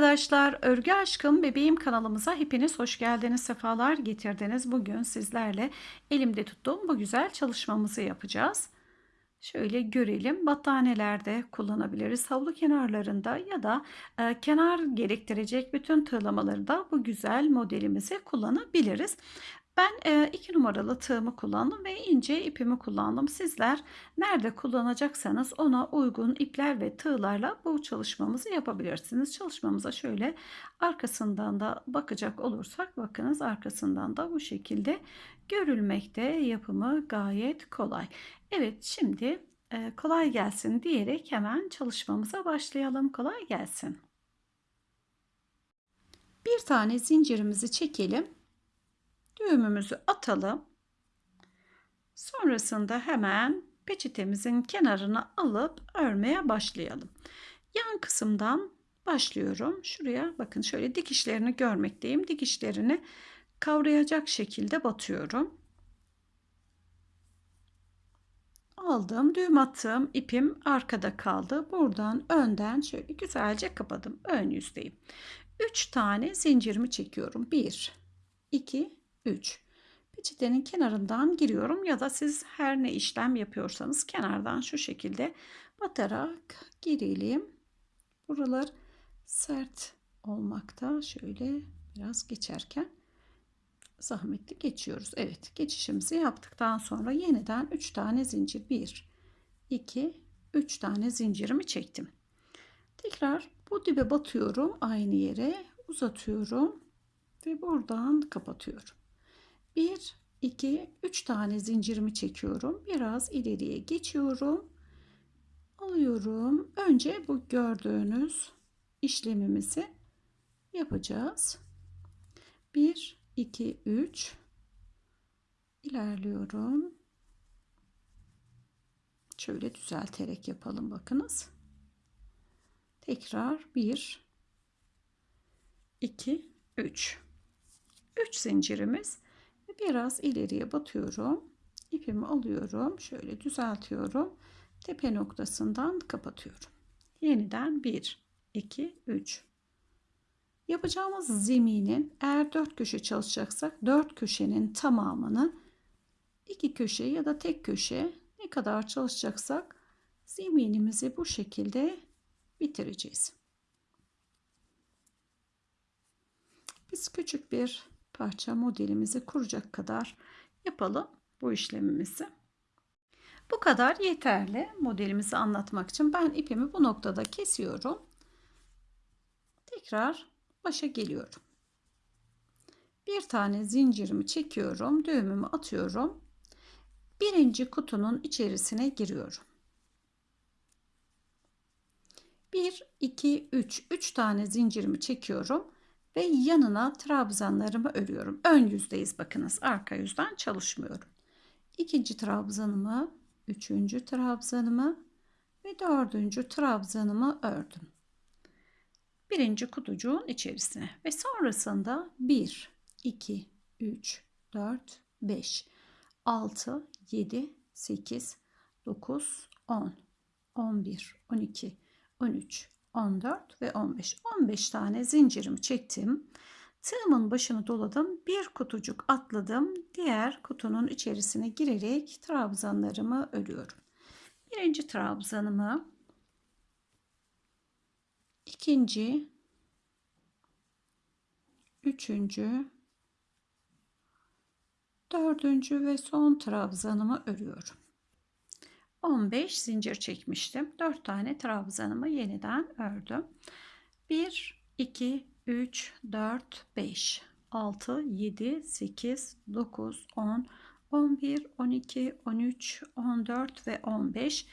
arkadaşlar, Örgü Aşkım Bebeğim kanalımıza hepiniz hoş geldiniz, sefalar getirdiniz. Bugün sizlerle elimde tuttuğum bu güzel çalışmamızı yapacağız. Şöyle görelim. Battaniyelerde kullanabiliriz. Havlu kenarlarında ya da e, kenar gerektirecek bütün tığlamalarda bu güzel modelimizi kullanabiliriz. Ben e, iki numaralı tığımı kullandım ve ince ipimi kullandım. Sizler nerede kullanacaksanız ona uygun ipler ve tığlarla bu çalışmamızı yapabilirsiniz. Çalışmamıza şöyle arkasından da bakacak olursak bakınız arkasından da bu şekilde görülmekte. Yapımı gayet kolay. Evet şimdi e, kolay gelsin diyerek hemen çalışmamıza başlayalım. Kolay gelsin. Bir tane zincirimizi çekelim düğümümüzü atalım. Sonrasında hemen peçetemizin kenarını alıp örmeye başlayalım. Yan kısımdan başlıyorum. Şuraya bakın şöyle dikişlerini görmekteyim. Dikişlerini kavrayacak şekilde batıyorum. Aldım, düğüm attım, ipim arkada kaldı. Buradan önden şöyle güzelce kapadım. Ön yüzdeyim. 3 tane zincirimi çekiyorum. 1 2 3. Peçetenin kenarından giriyorum ya da siz her ne işlem yapıyorsanız kenardan şu şekilde batarak girelim. Buralar sert olmakta. Şöyle biraz geçerken zahmetli geçiyoruz. Evet geçişimizi yaptıktan sonra yeniden 3 tane zincir 1 2 3 tane zincirimi çektim. Tekrar bu dibe batıyorum aynı yere uzatıyorum ve buradan kapatıyorum. 1 2 3 tane zincirimi çekiyorum. Biraz ileriye geçiyorum. Alıyorum. Önce bu gördüğünüz işlemimizi yapacağız. 1 2 3 ilerliyorum. Şöyle düzelterek yapalım bakınız. Tekrar 1 2 3 3 zincirimiz biraz ileriye batıyorum. İpimi alıyorum. Şöyle düzeltiyorum. Tepe noktasından kapatıyorum. Yeniden 1, 2, 3. Yapacağımız zeminin eğer 4 köşe çalışacaksak 4 köşenin tamamını 2 köşe ya da tek köşe ne kadar çalışacaksak zeminimizi bu şekilde bitireceğiz. Biz küçük bir parça modelimizi kuracak kadar yapalım bu işlemimizi. Bu kadar yeterli modelimizi anlatmak için. Ben ipimi bu noktada kesiyorum. Tekrar başa geliyorum. Bir tane zincirimi çekiyorum. Düğümümü atıyorum. Birinci kutunun içerisine giriyorum. 1, 2, 3. 3 tane zincirimi çekiyorum ve yanına trabzanlarımı örüyorum. Ön yüzdeyiz bakınız. Arka yüzden çalışmıyorum. İkinci trabzanımı, üçüncü trabzanımı ve dördüncü trabzanımı ördüm. Birinci kutucuğun içerisine ve sonrasında 1, 2, 3, 4, 5, 6, 7, 8, 9, 10, 11, 12, 13, 14 ve 15. 15 tane zincirimi çektim. Tığımın başını doladım. Bir kutucuk atladım. Diğer kutunun içerisine girerek trabzanlarımı örüyorum. Birinci trabzanımı ikinci üçüncü dördüncü ve son trabzanımı örüyorum. 15 zincir çekmiştim. 4 tane trabzanımı yeniden ördüm. 1 2 3 4 5 6 7 8 9 10 11 12 13 14 ve 15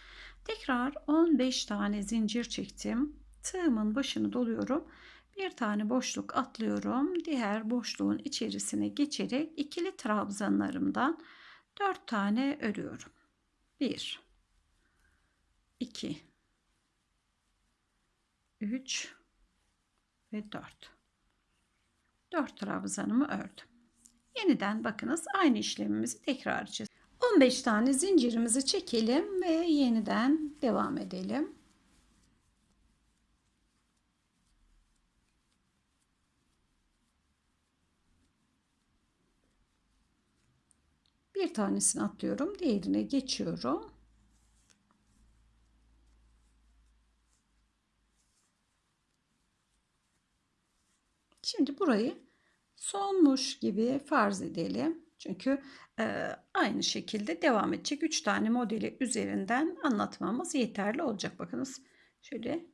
tekrar 15 tane zincir çektim. Tığımın başını doluyorum. Bir tane boşluk atlıyorum. Diğer boşluğun içerisine geçerek ikili trabzanlarımdan 4 tane örüyorum. 1 2 3 ve 4 4 trabzanımı ördüm. Yeniden bakınız aynı işlemimizi tekrar edeceğiz. 15 tane zincirimizi çekelim ve yeniden devam edelim. Bir tanesini atlıyorum, diğerine geçiyorum. Şimdi burayı sonmuş gibi farz edelim. Çünkü e, aynı şekilde devam edecek. 3 tane modeli üzerinden anlatmamız yeterli olacak. Bakınız şöyle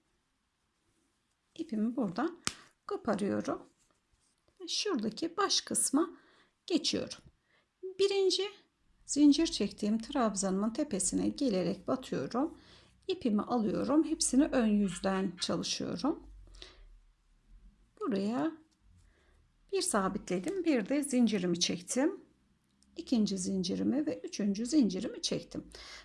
ipimi buradan koparıyorum. Şuradaki baş kısma geçiyorum. Birinci zincir çektiğim trabzanımın tepesine gelerek batıyorum. İpimi alıyorum. Hepsini ön yüzden çalışıyorum. Buraya bir sabitledim. Bir de zincirimi çektim. İkinci zincirimi ve üçüncü zincirimi çektim.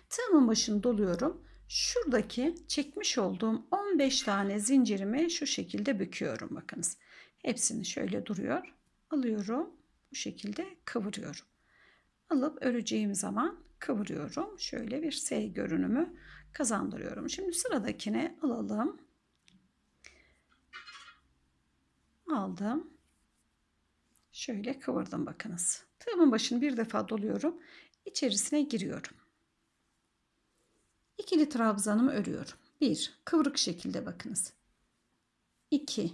Tığımın başını doluyorum. Şuradaki çekmiş olduğum 15 tane zincirimi şu şekilde büküyorum. Bakınız. Hepsini şöyle duruyor. Alıyorum. Bu şekilde kıvırıyorum. Alıp öreceğim zaman kıvırıyorum. Şöyle bir S görünümü kazandırıyorum. Şimdi sıradakine alalım. Aldım. Şöyle kıvırdım bakınız. Tığımın başını bir defa doluyorum. İçerisine giriyorum. İkili trabzanımı örüyorum. Bir, kıvrık şekilde bakınız. 2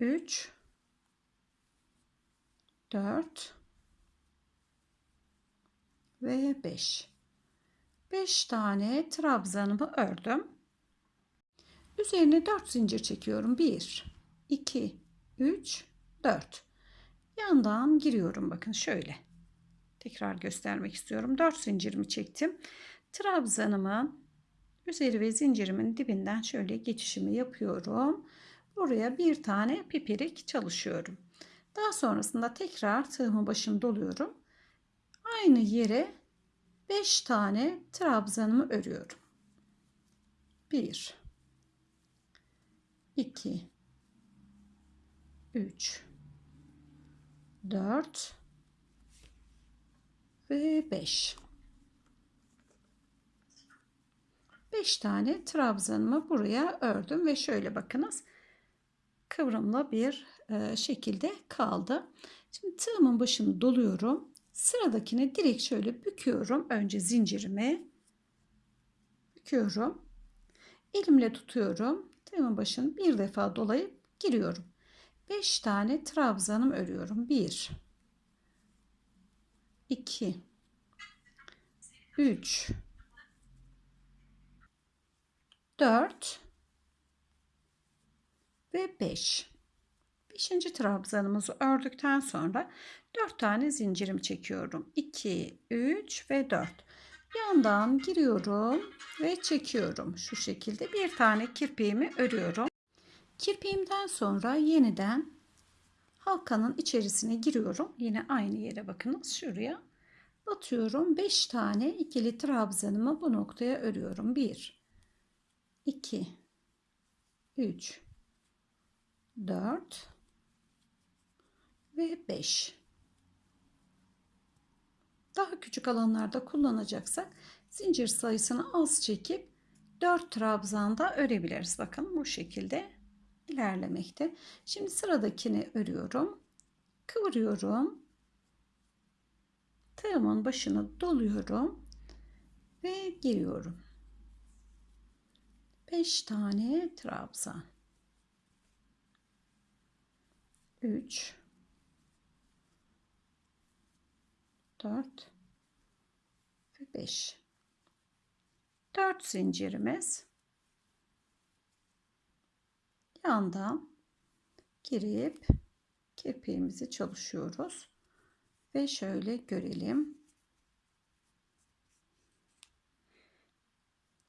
3 4 ve 5 5 tane trabzanımı ördüm. Üzerine 4 zincir çekiyorum. 1 2 3 4 yandan giriyorum. Bakın şöyle. Tekrar göstermek istiyorum. 4 zincirimi çektim. Trabzanımın üzeri ve zincirimin dibinden şöyle geçişimi yapıyorum. Buraya bir tane pipirik çalışıyorum. Daha sonrasında tekrar tığımı başını doluyorum. Aynı yere 5 tane trabzanımı örüyorum. 1 2 3 4 ve 5 5 tane trabzanımı buraya ördüm ve şöyle bakınız kıvrımlı bir e, şekilde kaldı. Şimdi tığımın başını doluyorum. Sıradakini direkt şöyle büküyorum. Önce zincirimi büküyorum. Elimle tutuyorum. Tığımın başını bir defa dolayıp giriyorum. 5 tane trabzanım örüyorum. 1 2 3 4 ve 5 5. trabzanımızı ördükten sonra 4 tane zincirim çekiyorum 2 3 ve 4 yandan giriyorum ve çekiyorum şu şekilde bir tane kirpiğimi örüyorum Kirpiğimden sonra yeniden halkanın içerisine giriyorum. Yine aynı yere bakınız şuraya. Batıyorum. 5 tane ikili trabzanımı bu noktaya örüyorum. 1 2 3 4 ve 5 daha küçük alanlarda kullanacaksak zincir sayısını az çekip 4 trabzanda örebiliriz. Bakın bu şekilde ilerlemekte. Şimdi sıradakini örüyorum. Kıvırıyorum. Tığımın başını doluyorum ve giriyorum. 5 tane trabzan. 3 4 ve 5 4 zincirimiz yandan girip kirpiğimizi çalışıyoruz. Ve şöyle görelim.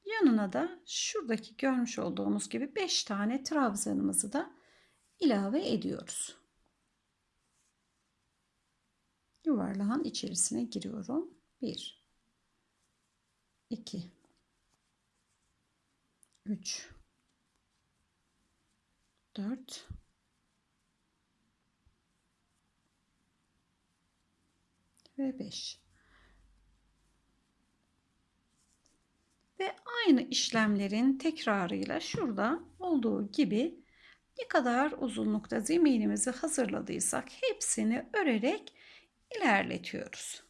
Yanına da şuradaki görmüş olduğumuz gibi 5 tane trabzanımızı da ilave ediyoruz. Yuvarlağın içerisine giriyorum. 1 2 3 4 ve 5 ve aynı işlemlerin tekrarıyla şurada olduğu gibi ne kadar uzunlukta zeminimizi hazırladıysak hepsini örerek ilerletiyoruz.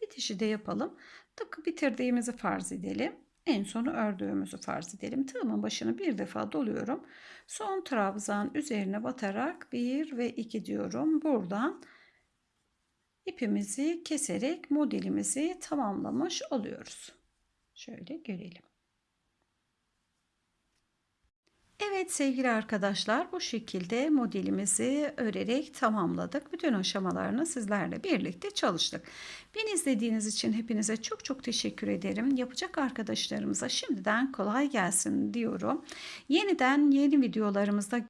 Bitişi de yapalım. Tıpkı bitirdiğimizi farz edelim. En sonu ördüğümüzü farz edelim. Tığımın başını bir defa doluyorum. Son trabzan üzerine batarak 1 ve 2 diyorum. Buradan ipimizi keserek modelimizi tamamlamış oluyoruz. Şöyle görelim. Evet sevgili arkadaşlar bu şekilde modelimizi örerek tamamladık. Bütün aşamalarını sizlerle birlikte çalıştık. Beni izlediğiniz için hepinize çok çok teşekkür ederim. Yapacak arkadaşlarımıza şimdiden kolay gelsin diyorum. Yeniden yeni videolarımızda